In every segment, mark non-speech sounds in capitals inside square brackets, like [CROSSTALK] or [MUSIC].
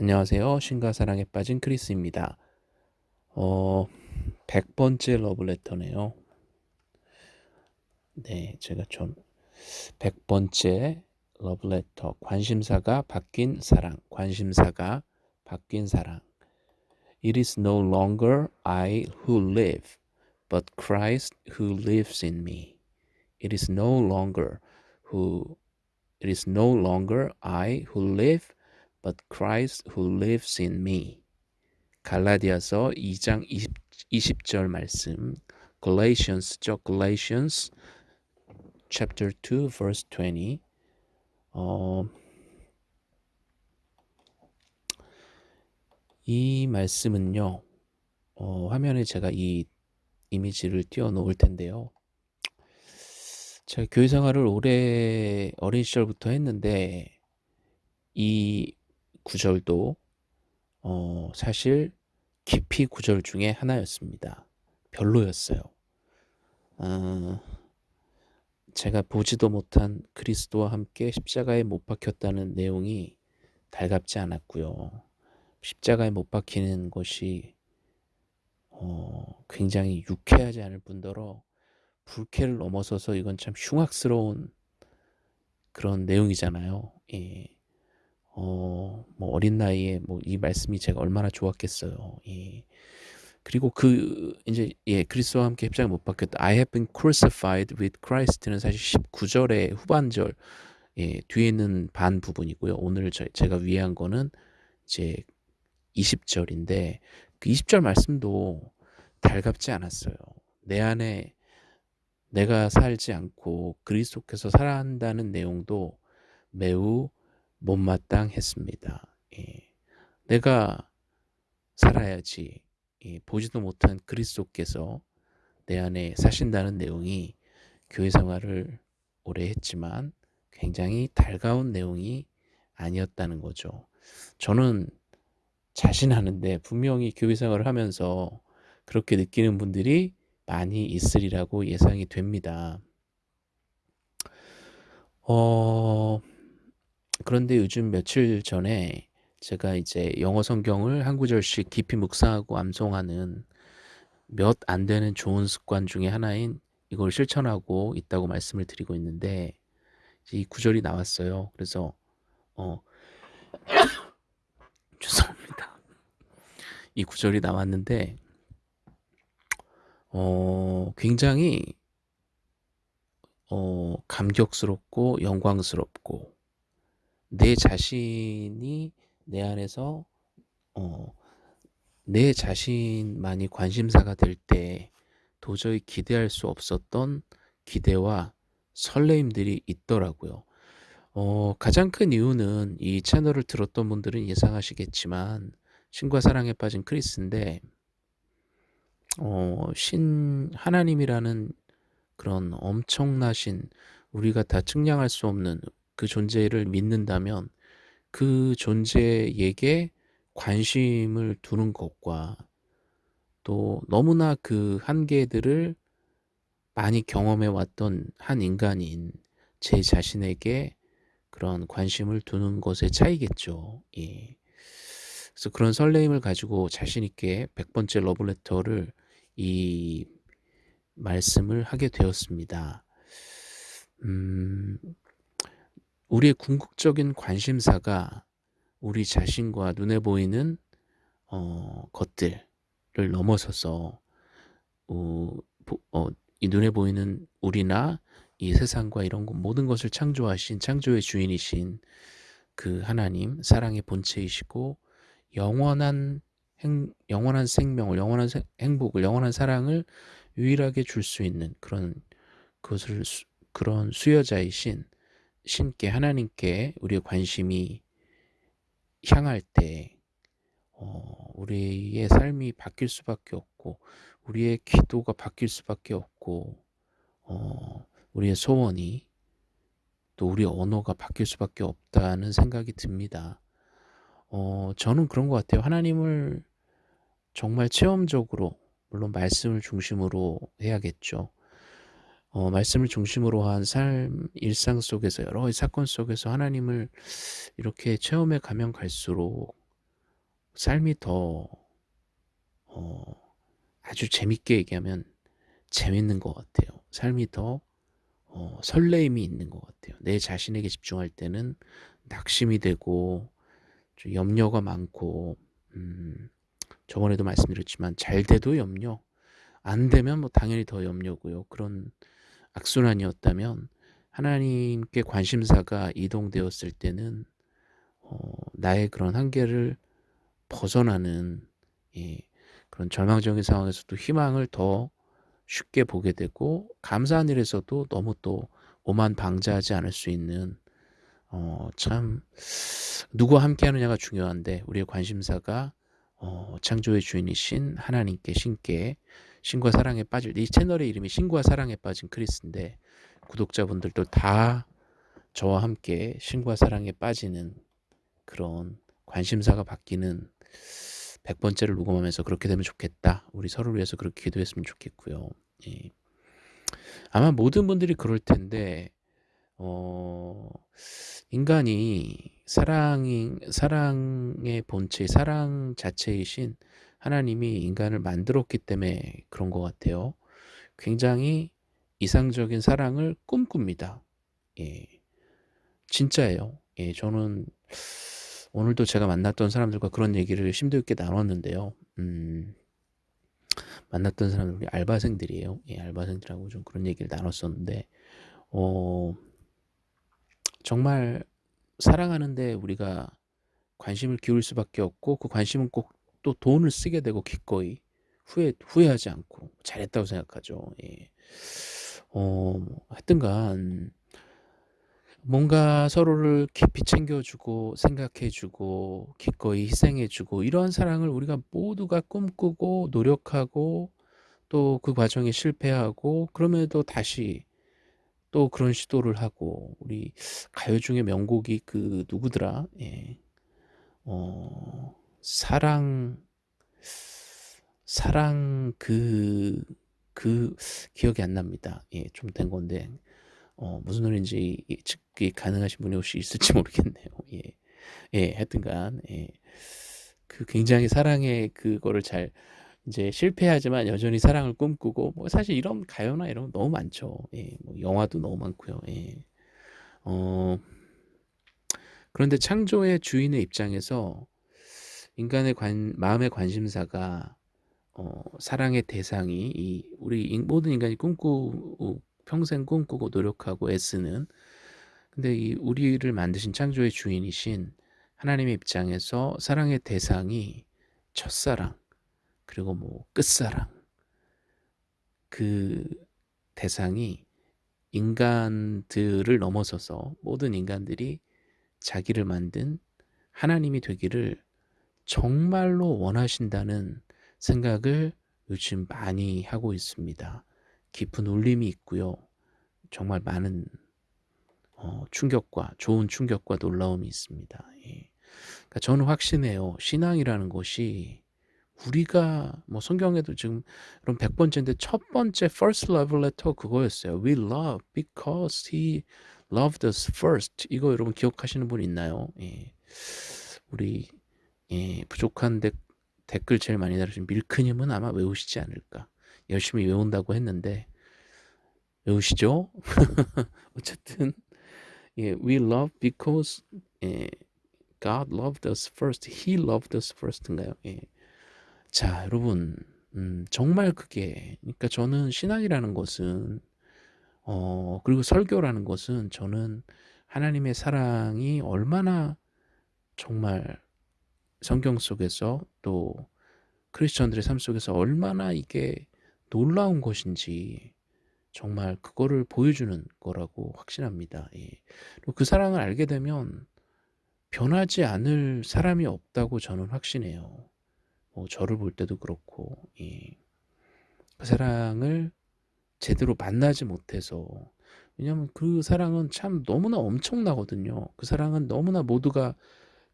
안녕하세요. 신과 사랑에 빠진 크리스입니다. 어, 100번째 러브레터네요. 네, 제가 좀 100번째 러브레터 관심사가 바뀐 사랑, 관심사가 바뀐 사랑. It is no longer I who live, but Christ who lives in me. It is no longer who it is no longer I who live, but Christ who lives in me. 갈라디아서 2장 20, 20절 말씀. Galatians죠. Galatians chapter 2 verse 20. 어, 이 말씀은요. 어, 화면에 제가 이 이미지를 띄워 놓을 텐데요. 제가 교회 생활을 오래 어린 시절부터 했는데 이 구절도 어, 사실 깊이 구절 중에 하나였습니다. 별로였어요. 어, 제가 보지도 못한 그리스도와 함께 십자가에 못 박혔다는 내용이 달갑지 않았고요. 십자가에 못 박히는 것이 어, 굉장히 유쾌하지 않을 뿐더러 불쾌를 넘어서서 이건 참 흉악스러운 그런 내용이잖아요. 예. 어, 뭐 어린 나이에 뭐 이 말씀이 제가 얼마나 좋았겠어요. 예. 그리고 그 이제 예 그리스도와 함께 십자가 못 박혔다. I have been crucified with Christ는 사실 19절의 후반절 예, 뒤에 있는 반 부분이고요. 오늘 저, 제가 위한 거는 이제 20절인데 그 20절 말씀도 달갑지 않았어요. 내 안에 내가 살지 않고 그리스도께서 살아간다는 내용도 매우 못마땅했습니다. 예. 내가 살아야지 예. 보지도 못한 그리스도께서 내 안에 사신다는 내용이 교회 생활을 오래 했지만 굉장히 달가운 내용이 아니었다는 거죠. 저는 자신하는데 분명히 교회 생활을 하면서 그렇게 느끼는 분들이 많이 있으리라고 예상이 됩니다. 어, 그런데 요즘 며칠 전에 제가 이제 영어 성경을 한 구절씩 깊이 묵상하고 암송하는 몇 안 되는 좋은 습관 중에 하나인 이걸 실천하고 있다고 말씀을 드리고 있는데 이 구절이 나왔어요. 그래서 어 [COUGHS] 죄송합니다. 이 구절이 나왔는데 어 굉장히 어 감격스럽고 영광스럽고 내 자신이 내 안에서 어, 내 자신만이 관심사가 될 때 도저히 기대할 수 없었던 기대와 설레임들이 있더라고요. 어, 가장 큰 이유는 이 채널을 들었던 분들은 예상하시겠지만 신과 사랑에 빠진 크리스인데 어, 신 하나님이라는 그런 엄청나신 우리가 다 측량할 수 없는 그 존재를 믿는다면 그 존재에게 관심을 두는 것과 또 너무나 그 한계들을 많이 경험해 왔던 한 인간인 제 자신에게 그런 관심을 두는 것의 차이겠죠. 예. 그래서 그런 설레임을 가지고 자신 있게 100번째 러브레터를 이 말씀을 하게 되었습니다. 음, 우리의 궁극적인 관심사가 우리 자신과 눈에 보이는 어, 것들을 넘어서서 어, 어, 이 눈에 보이는 우리나 이 세상과 이런 것, 모든 것을 창조하신 창조의 주인이신 그 하나님 사랑의 본체이시고 영원한 행, 영원한 생명을 영원한 세, 행복을 영원한 사랑을 유일하게 줄 수 있는 그런 그것을 수, 그런 수여자이신 신께 하나님께 우리의 관심이 향할 때 어, 우리의 삶이 바뀔 수밖에 없고 우리의 기도가 바뀔 수밖에 없고 어, 우리의 소원이 또 우리의 언어가 바뀔 수밖에 없다는 생각이 듭니다. 어, 저는 그런 것 같아요. 하나님을 정말 체험적으로 물론 말씀을 중심으로 해야겠죠. 어, 말씀을 중심으로 한 삶, 일상 속에서 여러 사건 속에서 하나님을 이렇게 체험해 가면 갈수록 삶이 더 어 아주 재밌게 얘기하면 재밌는 것 같아요. 삶이 더 어 설레임이 있는 것 같아요. 내 자신에게 집중할 때는 낙심이 되고 좀 염려가 많고 음 저번에도 말씀드렸지만 잘 돼도 염려, 안 되면 뭐 당연히 더 염려고요. 그런 악순환이었다면 하나님께 관심사가 이동되었을 때는 어 나의 그런 한계를 벗어나는 예 그런 절망적인 상황에서도 희망을 더 쉽게 보게 되고 감사한 일에서도 너무 또 오만 방자하지 않을 수 있는 어 참 누구와 함께 하느냐가 중요한데 우리의 관심사가 어 창조의 주인이신 하나님께 신께 신과 사랑에 빠질 이 채널의 이름이 신과 사랑에 빠진 크리스인데 구독자분들도 다 저와 함께 신과 사랑에 빠지는 그런 관심사가 바뀌는 100번째를 녹음하면서 그렇게 되면 좋겠다. 우리 서로를 위해서 그렇게 기도했으면 좋겠고요. 예. 아마 모든 분들이 그럴 텐데 어 인간이 사랑이 사랑의 본체, 사랑 자체이신 하나님이 인간을 만들었기 때문에 그런 것 같아요. 굉장히 이상적인 사랑을 꿈꿉니다. 예. 진짜예요. 예, 저는 오늘도 제가 만났던 사람들과 그런 얘기를 심도 있게 나눴는데요. 음, 만났던 사람들이 알바생들이에요. 예, 알바생들하고 좀 그런 얘기를 나눴었는데, 어, 정말 사랑하는데 우리가 관심을 기울 수밖에 없고 그 관심은 꼭 또 돈을 쓰게 되고 기꺼이 후회 후회하지 않고 잘했다고 생각하죠. 예. 어, 뭐 하여튼간 뭔가 서로를 깊이 챙겨주고 생각해주고 기꺼이 희생해주고 이러한 사랑을 우리가 모두가 꿈꾸고 노력하고 또 그 과정에 실패하고 그럼에도 다시 또 그런 시도를 하고 우리 가요 중에 명곡이 그 누구더라? 예. 어, 사랑 사랑 그, 그 기억이 안 납니다. 예, 좀 된 건데 어, 무슨 노래인지 측기 가능하신 분이 혹시 있을지 [LAUGHS] 모르겠네요. 예, 예, 하여튼간 예. 그 굉장히 사랑의 그거를 잘 이제 실패하지만 여전히 사랑을 꿈꾸고 뭐 사실 이런 가요나 이런 거 너무 많죠. 예, 뭐 영화도 너무 많고요. 예. 어, 그런데 창조의 주인의 입장에서 인간의 관, 마음의 관심사가 어, 사랑의 대상이 이 우리 모든 인간이 꿈꾸고 평생 꿈꾸고 노력하고 애쓰는 근데 이 우리를 만드신 창조의 주인이신 하나님의 입장에서 사랑의 대상이 첫사랑 그리고 뭐 끝사랑 그 대상이 인간들을 넘어서서 모든 인간들이 자기를 만든 하나님이 되기를 정말로 원하신다는 생각을 요즘 많이 하고 있습니다. 깊은 울림이 있고요. 정말 많은 어, 충격과 좋은 충격과 놀라움이 있습니다. 예. 그러니까 저는 확신해요. 신앙이라는 것이 우리가 뭐 성경에도 지금 그럼 100번째인데 첫 번째 first love letter 그거였어요. We love because he loved us first. 이거 여러분 기억하시는 분 있나요? 예. 우리 예, 부족한 데, 댓글 제일 많이 달으신 밀크님은 아마 외우시지 않을까. 열심히 외운다고 했는데 외우시죠? [LAUGHS] 어쨌든 예, we love because 예, God loved us first. He loved us first인가요? 예. 자, 여러분, 음, 정말 그게, 그러니까 저는 신앙이라는 것은, 어, 그리고 설교라는 것은 저는 하나님의 사랑이 얼마나 정말 성경 속에서 또 크리스천들의 삶 속에서 얼마나 이게 놀라운 것인지 정말 그거를 보여주는 거라고 확신합니다. 예. 그 사랑을 알게 되면 변하지 않을 사람이 없다고 저는 확신해요. 뭐 저를 볼 때도 그렇고 예. 그 사랑을 제대로 만나지 못해서 왜냐하면 그 사랑은 참 너무나 엄청나거든요. 그 사랑은 너무나 모두가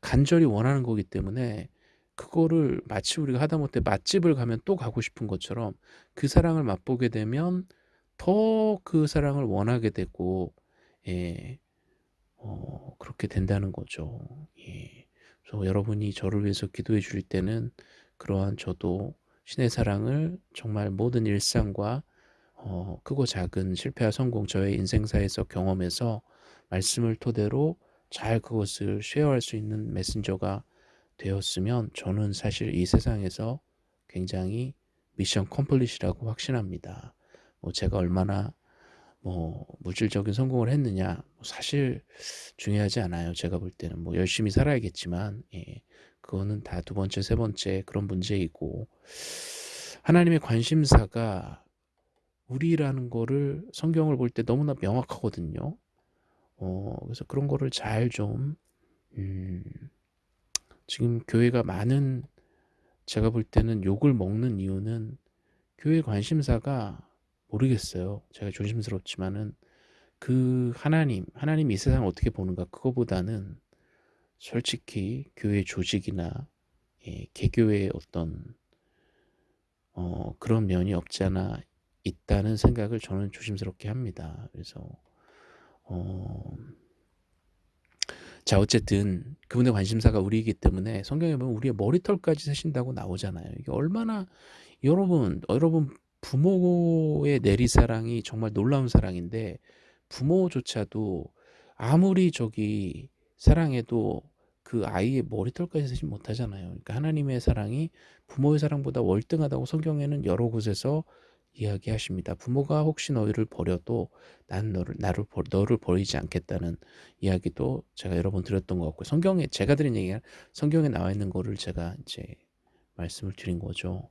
간절히 원하는 거기 때문에 그거를 마치 우리가 하다못해 맛집을 가면 또 가고 싶은 것처럼 그 사랑을 맛보게 되면 더 그 사랑을 원하게 되고 예, 어, 그렇게 된다는 거죠. 예. 그래서 여러분이 저를 위해서 기도해 주실 때는 그러한 저도 신의 사랑을 정말 모든 일상과 어, 크고 작은 실패와 성공 저의 인생사에서 경험해서 말씀을 토대로 잘 그것을 쉐어할 수 있는 메신저가 되었으면 저는 사실 이 세상에서 굉장히 미션 컴플릿이라고 확신합니다. 뭐 제가 얼마나 뭐 물질적인 성공을 했느냐 뭐 사실 중요하지 않아요. 제가 볼 때는 뭐 열심히 살아야겠지만 예, 그거는 다 두 번째 세 번째 그런 문제이고 하나님의 관심사가 우리라는 거를 성경을 볼 때 너무나 명확하거든요. 어, 그래서 그런 거를 잘 좀, 음, 지금 교회가 많은, 제가 볼 때는 욕을 먹는 이유는 교회 관심사가 모르겠어요. 제가 조심스럽지만은 그 하나님, 하나님 이 세상을 어떻게 보는가 그거보다는 솔직히 교회 조직이나 예, 개교의 어떤 어, 그런 면이 없지 않아 있다는 생각을 저는 조심스럽게 합니다. 그래서 어, 자 어쨌든 그분의 관심사가 우리이기 때문에 성경에 보면 우리의 머리털까지 세신다고 나오잖아요. 이게 얼마나 여러분 여러분 부모의 내리사랑이 정말 놀라운 사랑인데 부모조차도 아무리 저기 사랑해도 그 아이의 머리털까지 세지 못하잖아요. 그러니까 하나님의 사랑이 부모의 사랑보다 월등하다고 성경에는 여러 곳에서 이야기하십니다. 부모가 혹시 너희를 버려도 난 너를 나를 버, 너를 버리지 않겠다는 이야기도 제가 여러 번 드렸던 것 같고 성경에 제가 드린 얘기가 성경에 나와 있는 거를 제가 이제 말씀을 드린 거죠.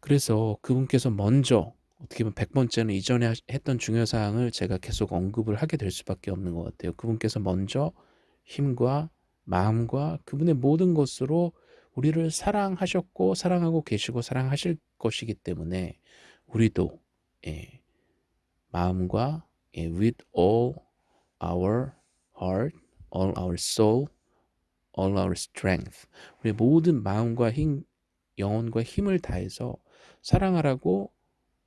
그래서 그분께서 먼저 어떻게 보면 100번째는 이전에 했던 중요 사항을 제가 계속 언급을 하게 될 수밖에 없는 것 같아요. 그분께서 먼저 힘과 마음과 그분의 모든 것으로 우리를 사랑하셨고 사랑하고 계시고 사랑하실 것이기 때문에 우리도 예, 마음과 예, with all our heart, all our soul, all our strength 우리 모든 마음과 힘, 영혼과 힘을 다해서 사랑하라고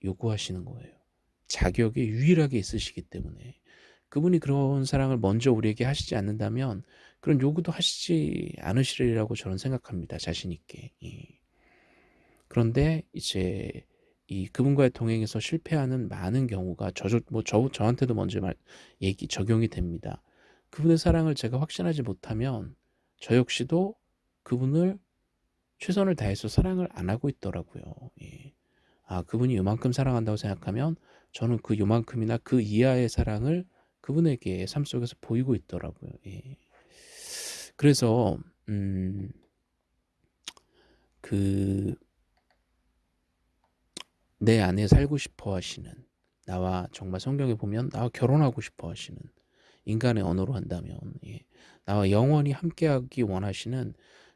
요구하시는 거예요. 자격이 유일하게 있으시기 때문에 그분이 그런 사랑을 먼저 우리에게 하시지 않는다면 그런 요구도 하시지 않으시리라고 저는 생각합니다. 자신 있게. 예. 그런데 이제 이 그분과의 동행에서 실패하는 많은 경우가 저, 뭐 저, 저한테도 먼저 말, 얘기, 적용이 됩니다. 그분의 사랑을 제가 확신하지 못하면 저 역시도 그분을 최선을 다해서 사랑을 안 하고 있더라고요. 예. 아, 그분이 요만큼 사랑한다고 생각하면 저는 그 요만큼이나 그 이하의 사랑을 그분에게 삶 속에서 보이고 있더라고요. 예. 그래서 음, 그 내 안에 살고 싶어 하시는 나와 정말 성경에 보면 나와 결혼하고 싶어 하시는 인간의 언어로 한다면 예. 나와 영원히 함께하기 원하시는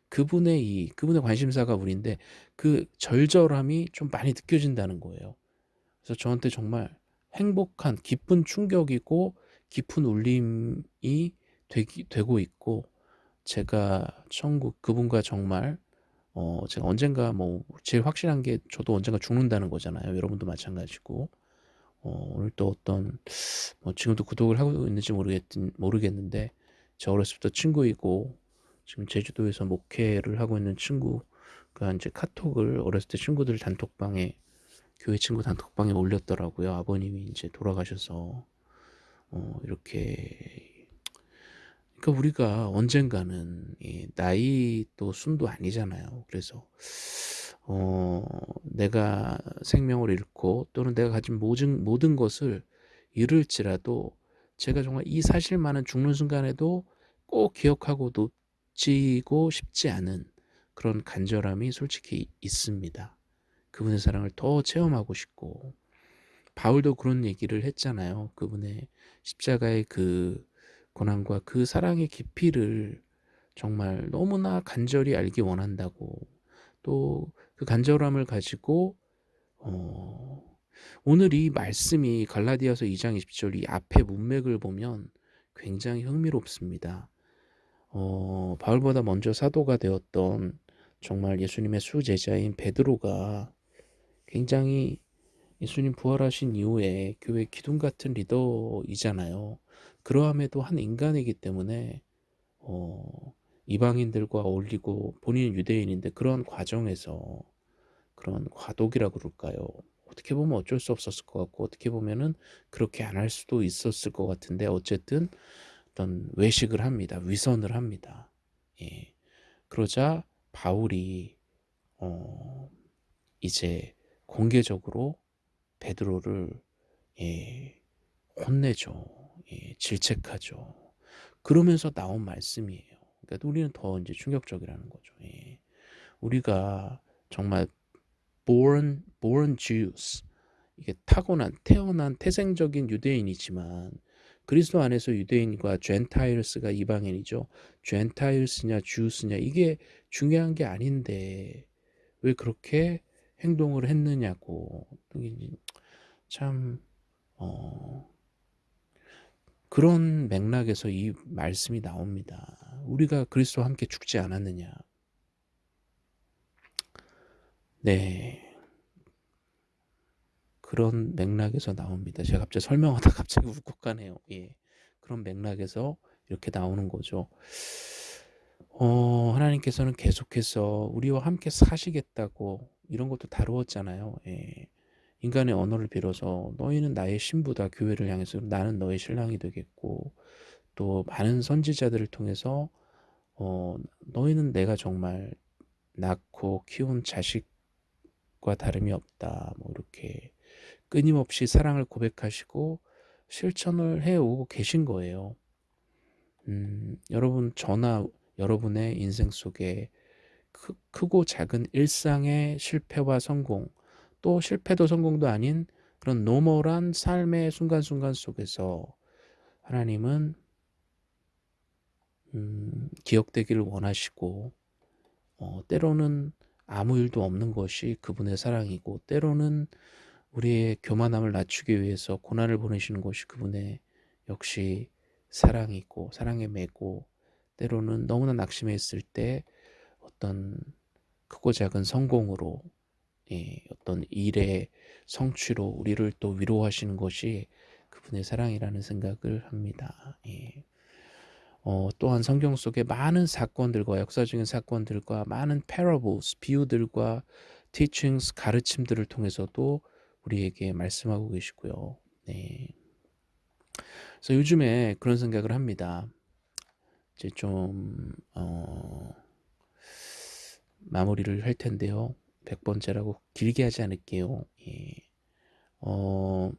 그분의 이 그분의 관심사가 우리인데 그 절절함이 좀 많이 느껴진다는 거예요. 그래서 저한테 정말 행복한 기쁜 충격이고 깊은 울림이 되기, 되고 있고 제가 천국 그분과 정말 어 제가 언젠가 뭐 제일 확실한 게 저도 언젠가 죽는다는 거잖아요. 여러분도 마찬가지고 어 오늘 또 어떤 뭐 지금도 구독을 하고 있는지 모르겠 모르겠는데 저 어렸을 때 친구이고 지금 제주도에서 목회를 하고 있는 친구가 이제 카톡을 어렸을 때 친구들 단톡방에 교회 친구 단톡방에 올렸더라고요. 아버님이 이제 돌아가셔서 어, 이렇게 그러니까 우리가 언젠가는 이 나이 또 순도 아니잖아요. 그래서 어, 내가 생명을 잃고 또는 내가 가진 모든 모든 것을 잃을지라도 제가 정말 이 사실만은 죽는 순간에도 꼭 기억하고 놓치고 싶지 않은 그런 간절함이 솔직히 있습니다. 그분의 사랑을 더 체험하고 싶고 바울도 그런 얘기를 했잖아요. 그분의 십자가의 그 고난과 그 사랑의 깊이를 정말 너무나 간절히 알기 원한다고 또 그 간절함을 가지고 어 오늘 이 말씀이 갈라디아서 2장 20절 이 앞에 문맥을 보면 굉장히 흥미롭습니다. 어, 바울보다 먼저 사도가 되었던 정말 예수님의 수제자인 베드로가 굉장히 예수님 부활하신 이후에 교회 기둥 같은 리더이잖아요. 그러함에도 한 인간이기 때문에 어, 이방인들과 어울리고 본인은 유대인인데 그런 과정에서 그런 과도기라고 그럴까요? 어떻게 보면 어쩔 수 없었을 것 같고 어떻게 보면은 그렇게 안 할 수도 있었을 것 같은데 어쨌든 어떤 외식을 합니다. 위선을 합니다. 예. 그러자 바울이 어 이제 공개적으로 베드로를 예 혼내죠. 예 질책하죠. 그러면서 나온 말씀이에요. 그러니까 우리는 더 인제 충격적이라는 거죠. 예. 우리가 정말 born born Jews 이게 타고난 태어난 태생적인 유대인이지만 그리스도 안에서 유대인과 젠타일스가 이방인이죠. 젠타일스냐 주스냐 이게 중요한 게 아닌데 왜 그렇게 행동을 했느냐고 참 어, 그런 맥락에서 이 말씀이 나옵니다. 우리가 그리스도와 함께 죽지 않았느냐. 네. 그런 맥락에서 나옵니다. 제가 갑자기 설명하다 [LAUGHS] 갑자기 울컥하네요. 예. 그런 맥락에서 이렇게 나오는 거죠. 어, 하나님께서는 계속해서 우리와 함께 사시겠다고 이런 것도 다루었잖아요. 예. 인간의 언어를 빌어서 너희는 나의 신부다 교회를 향해서 나는 너의 신랑이 되겠고 또 많은 선지자들을 통해서 어, 너희는 내가 정말 낳고 키운 자식과 다름이 없다. 뭐 이렇게 끊임없이 사랑을 고백하시고 실천을 해오고 계신 거예요. 음, 여러분 저나 여러분의 인생 속에 크, 크고 작은 일상의 실패와 성공 또 실패도 성공도 아닌 그런 normal한 삶의 순간순간 속에서 하나님은 음, 기억되기를 원하시고 어, 때로는 아무 일도 없는 것이 그분의 사랑이고 때로는 우리의 교만함을 낮추기 위해서 고난을 보내시는 것이 그분의 역시 사랑이고 사랑에 매고 때로는 너무나 낙심했을 때 어떤 크고 작은 성공으로 예, 어떤 일의 성취로 우리를 또 위로하시는 것이 그분의 사랑이라는 생각을 합니다. 예. 어, 또한 성경 속에 많은 사건들과 역사적인 사건들과 많은 parables, 비유들과 teachings, 가르침들을 통해서도 우리에게 말씀하고 계시고요. 네. 그래서 요즘에 그런 생각을 합니다. 이제 좀 어, 마무리를 할 텐데요. 100번째라고 길게 하지 않을게요. 예. 어,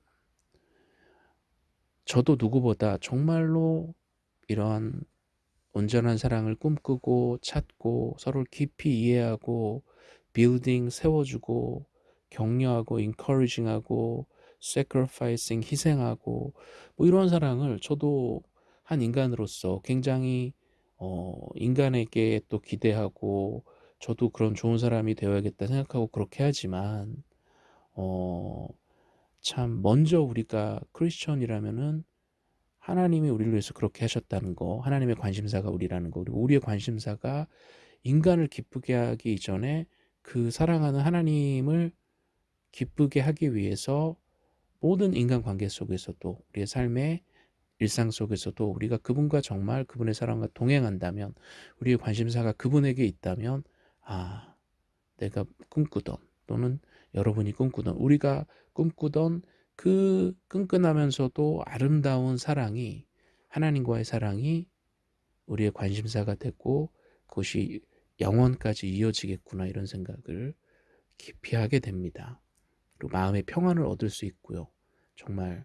저도 누구보다 정말로 이러한 온전한 사랑을 꿈꾸고 찾고 서로를 깊이 이해하고 빌딩 세워주고 격려하고 encouraging하고 sacrificing 희생하고 뭐 이런 사랑을 저도 한 인간으로서 굉장히 어 인간에게 또 기대하고 저도 그런 좋은 사람이 되어야겠다 생각하고 그렇게 하지만 어 참 먼저 우리가 크리스천이라면은 하나님이 우리를 위해서 그렇게 하셨다는 거 하나님의 관심사가 우리라는 거 그리고 우리의 관심사가 인간을 기쁘게 하기 이전에 그 사랑하는 하나님을 기쁘게 하기 위해서 모든 인간관계 속에서도 우리의 삶의 일상 속에서도 우리가 그분과 정말 그분의 사랑과 동행한다면 우리의 관심사가 그분에게 있다면 아 내가 꿈꾸던 또는 여러분이 꿈꾸던 우리가 꿈꾸던 그 끈끈하면서도 아름다운 사랑이 하나님과의 사랑이 우리의 관심사가 됐고 그것이 영원까지 이어지겠구나 이런 생각을 깊이 하게 됩니다. 그리고 마음의 평안을 얻을 수 있고요. 정말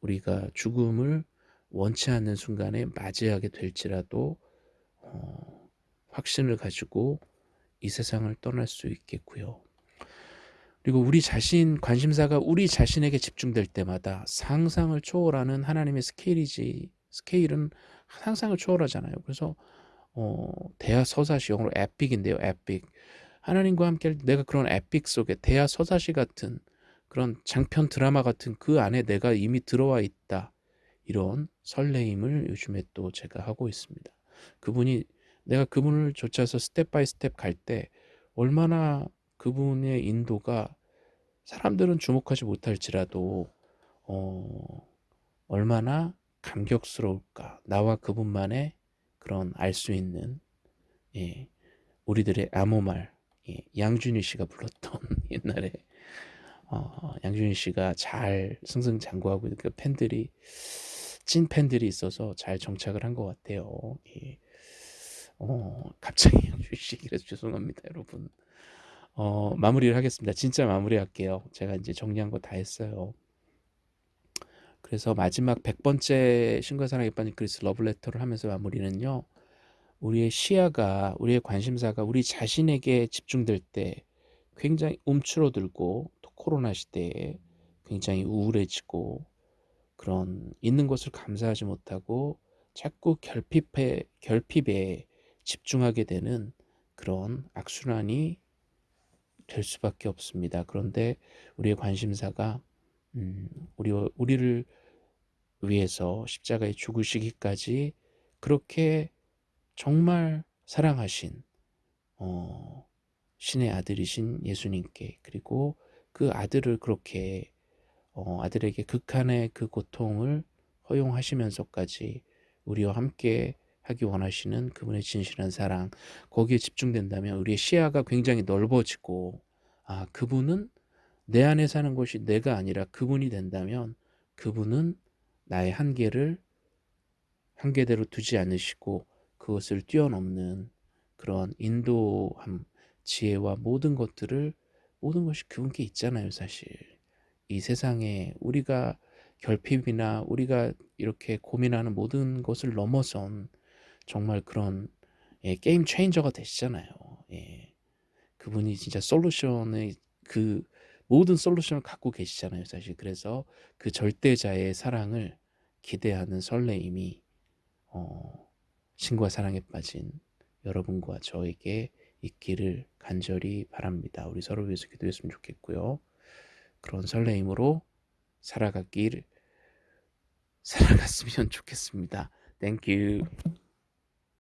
우리가 죽음을 원치 않는 순간에 맞이하게 될지라도 어, 확신을 가지고 이 세상을 떠날 수 있겠고요. 그리고 우리 자신 관심사가 우리 자신에게 집중될 때마다 상상을 초월하는 하나님의 스케일이지 스케일은 상상을 초월하잖아요. 그래서 어, 대하 서사시 영어로 epic인데요. epic 하나님과 함께 내가 그런 epic 속에 대하 서사시 같은 그런 장편 드라마 같은 그 안에 내가 이미 들어와 있다. 이런 설레임을 요즘에 또 제가 하고 있습니다. 그분이 내가 그분을 쫓아서 step by step 갈 때 얼마나 그분의 인도가 사람들은 주목하지 못할지라도 어, 얼마나 감격스러울까 나와 그분만의 그런 알 수 있는 예. 우리들의 암호말 예. 양준일 씨가 불렀던 [LAUGHS] 옛날에 어 양준일 씨가 잘 승승장구하고 그 팬들이 찐 팬들이 있어서 잘 정착을 한 것 같아요. 예. 어 갑자기 [LAUGHS] 씨 얘기해서 죄송합니다 여러분. 어 마무리를 하겠습니다. 진짜 마무리할게요. 제가 인제 정리한 거 다 했어요. 그래서 마지막 100 번째 신과 사랑에 빠진 그리스 러브레터를 하면서 마무리는요. 우리의 시야가 우리의 관심사가 우리 자신에게 집중될 때 굉장히 움츠러들고 또 코로나 시대에 굉장히 우울해지고 그런 있는 것을 감사하지 못하고 자꾸 결핍해 결핍에 집중하게 되는 그런 악순환이 될 수밖에 없습니다. 그런데 우리의 관심사가 음 우리와 우리를 위해서 십자가에 죽으시기까지 그렇게 정말 사랑하신 어 신의 아들이신 예수님께 그리고 그 아들을 그렇게 어 아들에게 극한의 그 고통을 허용하시면서까지 우리와 함께 하기 원하시는 그분의 진실한 사랑 거기에 집중된다면 우리의 시야가 굉장히 넓어지고 아 그분은 내 안에 사는 것이 내가 아니라 그분이 된다면 그분은 나의 한계를 한계대로 두지 않으시고 그것을 뛰어넘는 그런 인도함, 지혜와 모든 것들을 모든 것이 그분께 있잖아요 사실. 이 세상에 우리가 결핍이나 우리가 이렇게 고민하는 모든 것을 넘어선 정말 그런 예 게임 체인저가 되시잖아요. 예. 그분이 진짜 솔루션의 그 모든 솔루션을 갖고 계시잖아요 사실. 그래서 그 절대자의 사랑을 기대하는 설레임이 어 신과 사랑에 빠진 여러분과 저에게 있기를 간절히 바랍니다. 우리 서로 위해서 기도했으면 좋겠고요. 그런 설레임으로 살아가길 살아갔으면 [LAUGHS] 좋겠습니다. 땡큐